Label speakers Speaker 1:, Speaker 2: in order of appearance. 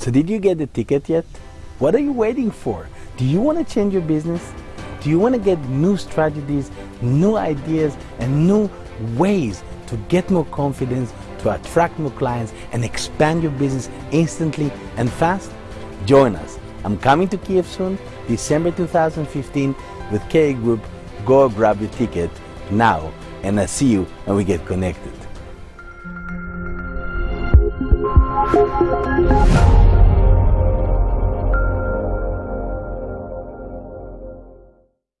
Speaker 1: So did you get the ticket yet? What are you waiting for? Do you want to change your business? Do you want to get new strategies, new ideas, and new ways to get more confidence, to attract more clients, and expand your business instantly and fast? Join us. I'm coming to Kiev soon, December 2015, with KA Group. Go grab your ticket now, and I see you and we get connected.